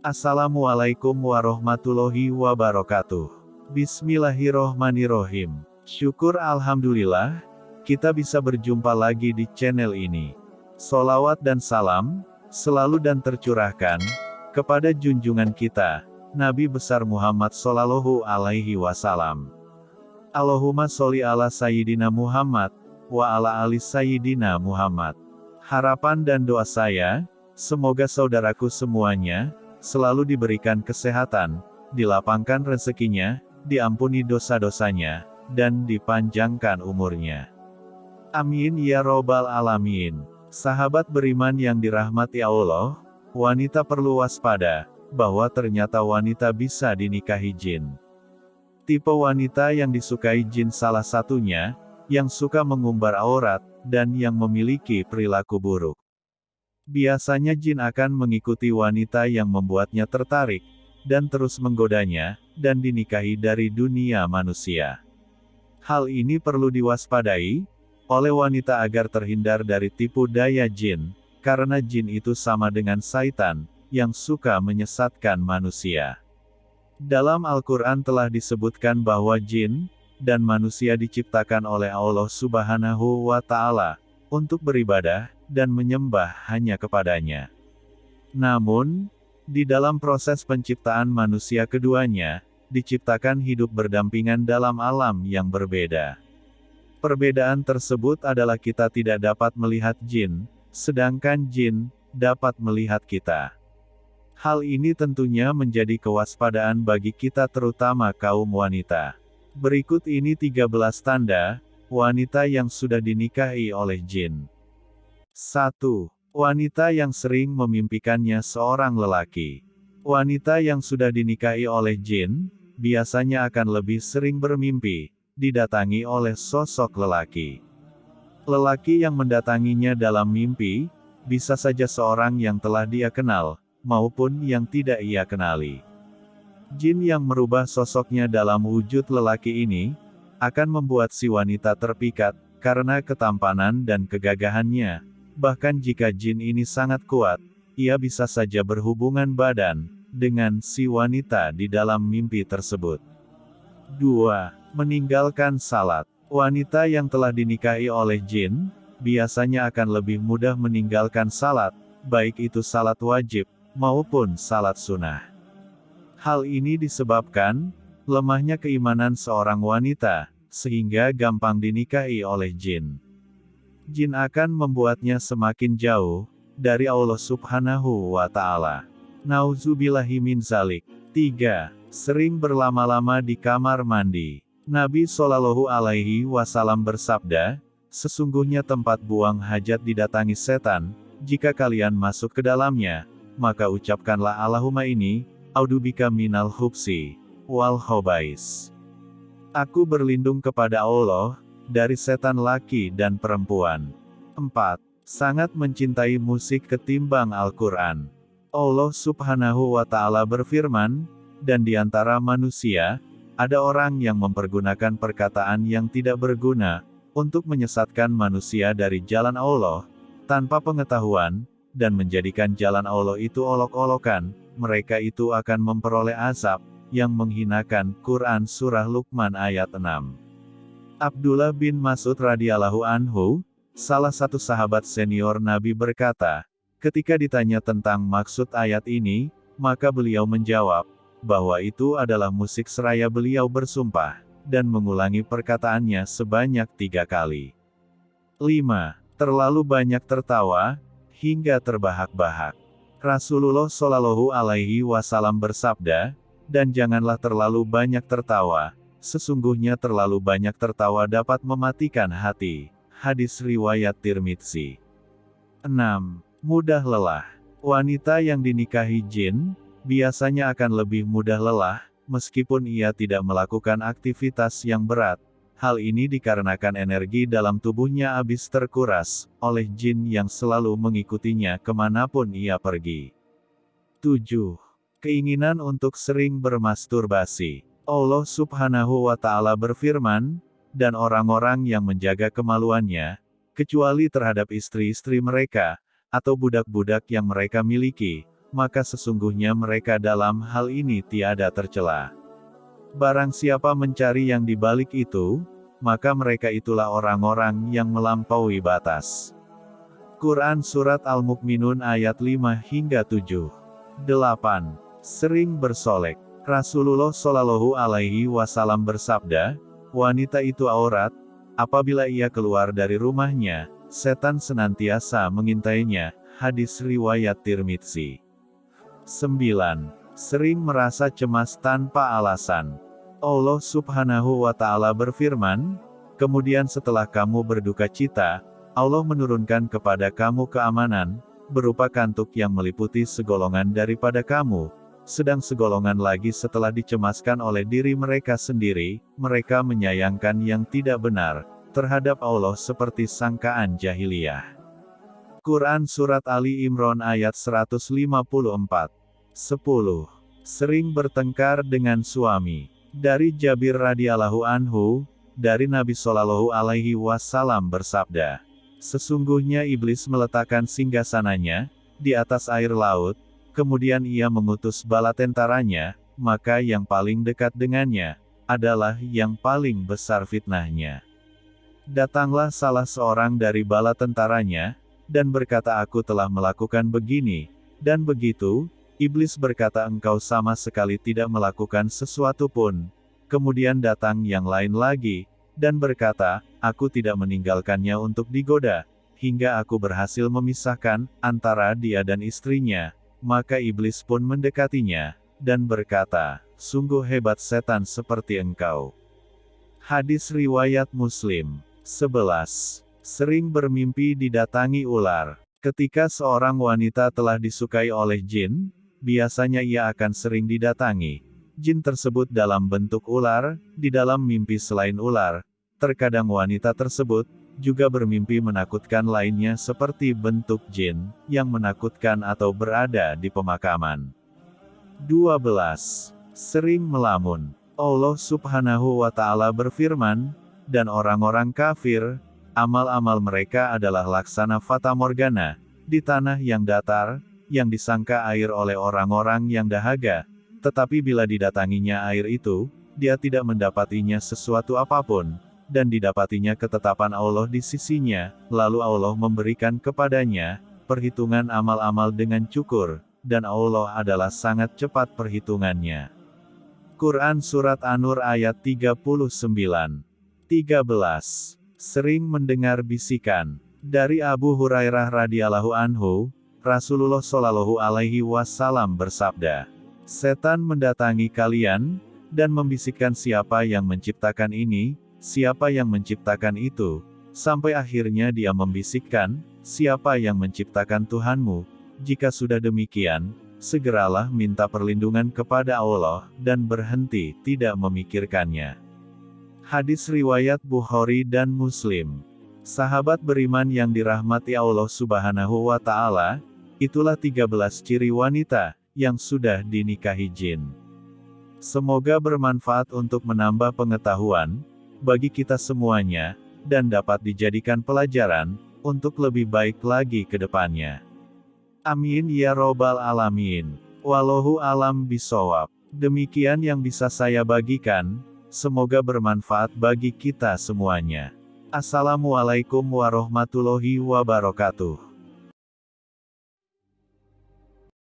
Assalamualaikum warahmatullahi wabarakatuh. Bismillahirrohmanirrohim. Syukur Alhamdulillah, kita bisa berjumpa lagi di channel ini. Solawat dan salam, selalu dan tercurahkan, kepada junjungan kita, Nabi besar Muhammad Sallallahu Alaihi Wasallam. Allahumma sholli ala Sayyidina Muhammad, wa ala ali Sayyidina Muhammad. Harapan dan doa saya, semoga saudaraku semuanya, selalu diberikan kesehatan, dilapangkan rezekinya, diampuni dosa-dosanya, dan dipanjangkan umurnya. Amin ya robbal alamin. Sahabat beriman yang dirahmati Allah, wanita perlu waspada, bahwa ternyata wanita bisa dinikahi jin. Tipe wanita yang disukai jin salah satunya, yang suka mengumbar aurat, dan yang memiliki perilaku buruk. Biasanya jin akan mengikuti wanita yang membuatnya tertarik, dan terus menggodanya, dan dinikahi dari dunia manusia. Hal ini perlu diwaspadai, oleh wanita agar terhindar dari tipu daya jin, karena jin itu sama dengan saitan, yang suka menyesatkan manusia. Dalam Al-Quran telah disebutkan bahwa jin, dan manusia diciptakan oleh Allah subhanahu wa ta'ala, untuk beribadah, dan menyembah hanya kepadanya. Namun, di dalam proses penciptaan manusia keduanya, diciptakan hidup berdampingan dalam alam yang berbeda. Perbedaan tersebut adalah kita tidak dapat melihat jin, sedangkan jin dapat melihat kita. Hal ini tentunya menjadi kewaspadaan bagi kita terutama kaum wanita. Berikut ini 13 tanda, wanita yang sudah dinikahi oleh jin. 1. Wanita yang sering memimpikannya seorang lelaki. Wanita yang sudah dinikahi oleh jin, biasanya akan lebih sering bermimpi, didatangi oleh sosok lelaki. Lelaki yang mendatanginya dalam mimpi, bisa saja seorang yang telah dia kenal, maupun yang tidak ia kenali. Jin yang merubah sosoknya dalam wujud lelaki ini, akan membuat si wanita terpikat, karena ketampanan dan kegagahannya, Bahkan jika jin ini sangat kuat, ia bisa saja berhubungan badan dengan si wanita di dalam mimpi tersebut. 2. Meninggalkan salat. Wanita yang telah dinikahi oleh jin, biasanya akan lebih mudah meninggalkan salat, baik itu salat wajib, maupun salat sunnah. Hal ini disebabkan, lemahnya keimanan seorang wanita, sehingga gampang dinikahi oleh jin jin akan membuatnya semakin jauh dari Allah Subhanahu wa Ta'ala. Nauzubillahi min zalik. 3. Sering berlama-lama di kamar mandi. Nabi Shallallahu Alaihi Wasallam bersabda, sesungguhnya tempat buang hajat didatangi setan. Jika kalian masuk ke dalamnya, maka ucapkanlah Allahumma ini, audubika minal hubsi, wal hobais. Aku berlindung kepada Allah, dari setan laki dan perempuan. 4. Sangat mencintai musik ketimbang Al-Quran. Allah subhanahu wa ta'ala berfirman, dan di antara manusia, ada orang yang mempergunakan perkataan yang tidak berguna, untuk menyesatkan manusia dari jalan Allah, tanpa pengetahuan, dan menjadikan jalan Allah itu olok-olokan, mereka itu akan memperoleh azab, yang menghinakan Quran Surah Luqman ayat 6. Abdullah bin Mas'ud radhiyallahu anhu, salah satu sahabat senior Nabi berkata, ketika ditanya tentang maksud ayat ini, maka beliau menjawab, bahwa itu adalah musik seraya beliau bersumpah, dan mengulangi perkataannya sebanyak tiga kali. 5. Terlalu banyak tertawa, hingga terbahak-bahak. Rasulullah Shallallahu Alaihi Wasallam bersabda, dan janganlah terlalu banyak tertawa, Sesungguhnya terlalu banyak tertawa dapat mematikan hati. Hadis riwayat Tirmidzi. 6. Mudah lelah. Wanita yang dinikahi jin, biasanya akan lebih mudah lelah, meskipun ia tidak melakukan aktivitas yang berat. Hal ini dikarenakan energi dalam tubuhnya habis terkuras, oleh jin yang selalu mengikutinya ke mana pun ia pergi. 7. Keinginan untuk sering bermasturbasi. Allah subhanahu wa ta'ala berfirman, dan orang-orang yang menjaga kemaluannya, kecuali terhadap istri-istri mereka, atau budak-budak yang mereka miliki, maka sesungguhnya mereka dalam hal ini tiada tercela. Barang siapa mencari yang di balik itu, maka mereka itulah orang-orang yang melampaui batas. Quran Surat Al-Mu'minun ayat 5 hingga 7. 8. Sering bersolek. Rasulullah Shallallahu Alaihi Wasallam bersabda, wanita itu aurat, apabila ia keluar dari rumahnya, setan senantiasa mengintainya. Hadis riwayat Tirmidzi. 9. Sering merasa cemas tanpa alasan. Allah subhanahu wa ta'ala berfirman, Kemudian setelah kamu berduka cita, Allah menurunkan kepada kamu keamanan, berupa kantuk yang meliputi segolongan daripada kamu, sedang segolongan lagi setelah dicemaskan oleh diri mereka sendiri, mereka menyayangkan yang tidak benar, terhadap Allah seperti sangkaan jahiliyah. Quran Surat Ali Imran ayat 154 10. Sering bertengkar dengan suami. Dari Jabir radhiyallahu anhu, dari Nabi Shallallahu alaihi wasallam bersabda, Sesungguhnya iblis meletakkan singgasananya di atas air laut, kemudian ia mengutus bala tentaranya, maka yang paling dekat dengannya adalah yang paling besar fitnahnya. Datanglah salah seorang dari bala tentaranya, dan berkata aku telah melakukan begini, dan begitu, Iblis berkata engkau sama sekali tidak melakukan sesuatu pun. Kemudian datang yang lain lagi, dan berkata, aku tidak meninggalkannya untuk digoda, hingga aku berhasil memisahkan antara dia dan istrinya. Maka iblis pun mendekatinya, dan berkata, sungguh hebat setan seperti engkau. Hadis Riwayat Muslim 11. Sering bermimpi didatangi ular. Ketika seorang wanita telah disukai oleh jin, biasanya ia akan sering didatangi. Jin tersebut dalam bentuk ular, di dalam mimpi selain ular, terkadang wanita tersebut, juga bermimpi menakutkan lainnya seperti bentuk jin, yang menakutkan atau berada di pemakaman. 12. Sering melamun. Allah subhanahu wa ta'ala berfirman, dan orang-orang kafir, amal-amal mereka adalah laksana fata morgana, di tanah yang datar, yang disangka air oleh orang-orang yang dahaga, tetapi bila didatanginya air itu, dia tidak mendapatinya sesuatu apa pun, dan didapatinya ketetapan Allah di sisinya, lalu Allah memberikan kepadanya, perhitungan amal-amal dengan cukur, dan Allah adalah sangat cepat perhitungannya. Quran Surat An-Nur ayat 39 13. Sering mendengar bisikan. Dari Abu Hurairah radhiyallahu anhu, Rasulullah Shallallahu Alaihi Wasallam bersabda, setan mendatangi kalian dan membisikkan siapa yang menciptakan ini, siapa yang menciptakan itu, sampai akhirnya dia membisikkan, siapa yang menciptakan Tuhanmu. Jika sudah demikian, segeralah minta perlindungan kepada Allah dan berhenti tidak memikirkannya. Hadis riwayat Bukhari dan Muslim. Sahabat beriman yang dirahmati Allah Subhanahu wa Ta'ala, Itulah 13 ciri wanita yang sudah dinikahi jin. Semoga bermanfaat untuk menambah pengetahuan bagi kita semuanya dan dapat dijadikan pelajaran untuk lebih baik lagi ke depannya. Amin ya robbal alamin. Wallahu alam bisawab. Demikian yang bisa saya bagikan, semoga bermanfaat bagi kita semuanya. Assalamualaikum warahmatullahi wabarakatuh.